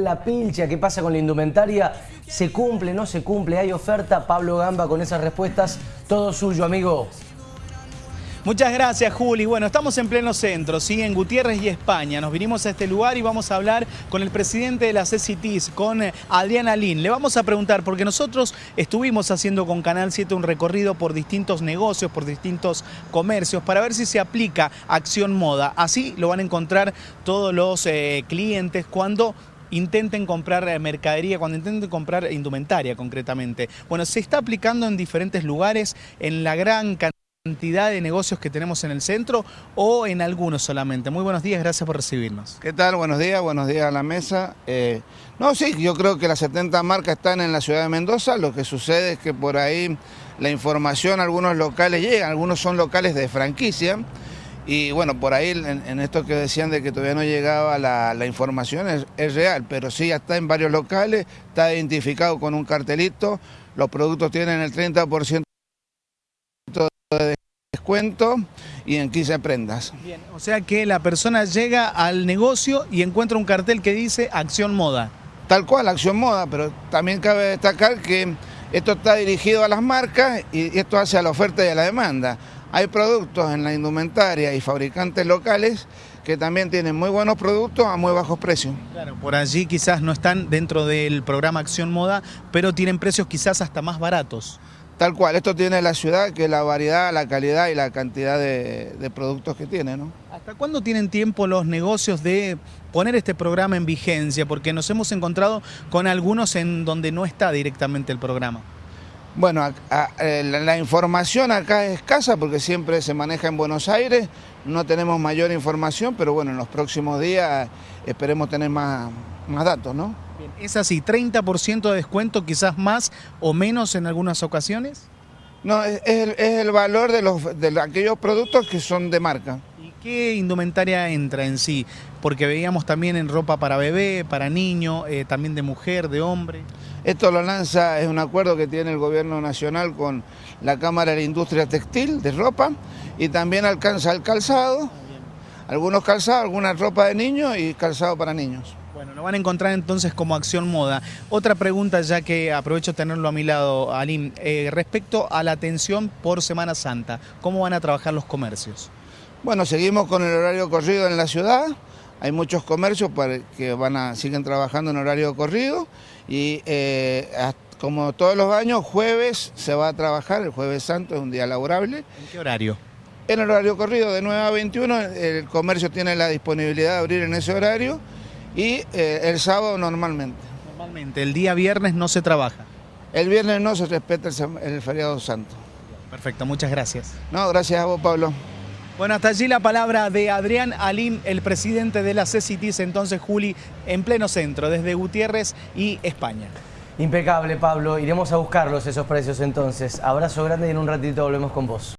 la pilcha? ¿Qué pasa con la indumentaria? ¿Se cumple, no se cumple? ¿Hay oferta? Pablo Gamba con esas respuestas. Todo suyo, amigo. Muchas gracias, Juli. Bueno, estamos en pleno centro, ¿sí? en Gutiérrez y España. Nos vinimos a este lugar y vamos a hablar con el presidente de la CCTIS, con eh, Adriana Lin. Le vamos a preguntar, porque nosotros estuvimos haciendo con Canal 7 un recorrido por distintos negocios, por distintos comercios, para ver si se aplica Acción Moda. Así lo van a encontrar todos los eh, clientes cuando intenten comprar eh, mercadería, cuando intenten comprar indumentaria concretamente. Bueno, se está aplicando en diferentes lugares, en la gran cantidad de negocios que tenemos en el centro o en algunos solamente. Muy buenos días, gracias por recibirnos. ¿Qué tal? Buenos días, buenos días a la mesa. Eh, no, sí, yo creo que las 70 marcas están en la ciudad de Mendoza, lo que sucede es que por ahí la información a algunos locales llega, algunos son locales de franquicia y bueno, por ahí en, esto que decían de que todavía no llegaba la, información es, es real, pero sí ya está en varios locales, está identificado con un cartelito, los productos tienen el 30% de descuento y en 15 prendas. Bien, o sea que la persona llega al negocio y encuentra un cartel que dice Acción Moda. Tal cual, Acción Moda, pero también cabe destacar que esto está dirigido a las marcas y esto hace a la oferta y a la demanda. Hay productos en la indumentaria y fabricantes locales que también tienen muy buenos productos a muy bajos precios. Claro, por allí quizás no están dentro del programa Acción Moda, pero tienen precios quizás hasta más baratos. Tal cual, esto tiene la ciudad, que la variedad, la calidad y la cantidad de, productos que tiene. ¿no? ¿Hasta cuándo tienen tiempo los negocios de poner este programa en vigencia? Porque nos hemos encontrado con algunos en donde no está directamente el programa. Bueno, eh, la, información acá es escasa porque siempre se maneja en Buenos Aires, no tenemos mayor información, pero bueno, en los próximos días esperemos tener más, más datos, ¿no? ¿Es así? ¿30% de descuento quizás más o menos en algunas ocasiones? No, es, el, valor de, los, de aquellos productos que son de marca. ¿Y qué indumentaria entra en sí? Porque veíamos también en ropa para bebé, para niño, eh, también de mujer, de hombre. Esto lo lanza, es un acuerdo que tiene el gobierno nacional con la Cámara de la Industria Textil de ropa y también alcanza el calzado, algunos calzados, alguna ropa de niños y calzado para niños. Bueno, lo van a encontrar entonces como acción moda. Otra pregunta, ya que aprovecho tenerlo a mi lado, Alim, eh, respecto a la atención por Semana Santa, ¿cómo van a trabajar los comercios? Bueno, seguimos con el horario corrido en la ciudad, hay muchos comercios que van a, siguen trabajando en horario corrido y eh, como todos los años, jueves se va a trabajar, el jueves santo es un día laborable. ¿En qué horario? En el horario corrido de 9 a 21, el comercio tiene la disponibilidad de abrir en ese horario y eh, el sábado normalmente. Normalmente, el día viernes no se trabaja. El viernes no se respeta el, feriado santo. Perfecto, muchas gracias. No, gracias a vos, Pablo. Bueno, hasta allí la palabra de Adrián Alim, el presidente de la CCTIS, entonces Juli, en pleno centro, desde Gutiérrez y España. Impecable, Pablo. Iremos a buscarlos esos precios entonces. Abrazo grande y en un ratito volvemos con vos.